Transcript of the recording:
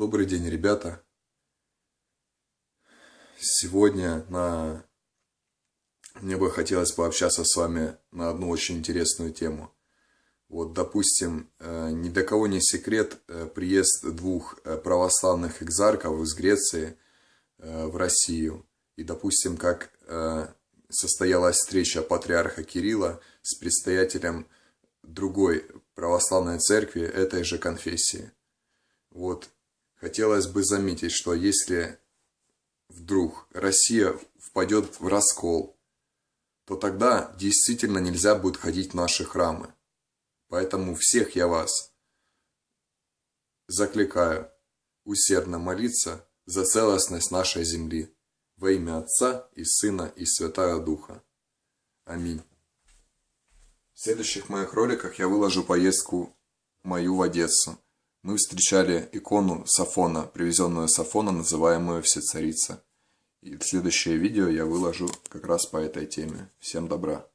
Добрый день, ребята. Сегодня на... мне бы хотелось пообщаться с вами на одну очень интересную тему. Вот, допустим, э, ни для кого не секрет э, приезд двух э, православных экзарков из Греции в Россию. И, допустим, как состоялась встреча патриарха Кирилла с предстоятелем другой православной церкви этой же конфессии. Вот хотелось бы заметить, что если вдруг Россия впадет в раскол, то тогда действительно нельзя будет ходить в наши храмы. Поэтому всех я вас закликаю усердно молиться за целостность нашей земли во имя Отца и Сына и Святого Духа. Аминь. В следующих моих роликах я выложу поездку мою в Одессу. Мы встречали икону Сафона, привезенную Сафона, называемую Всецарица. И следующее видео я выложу как раз по этой теме. Всем добра!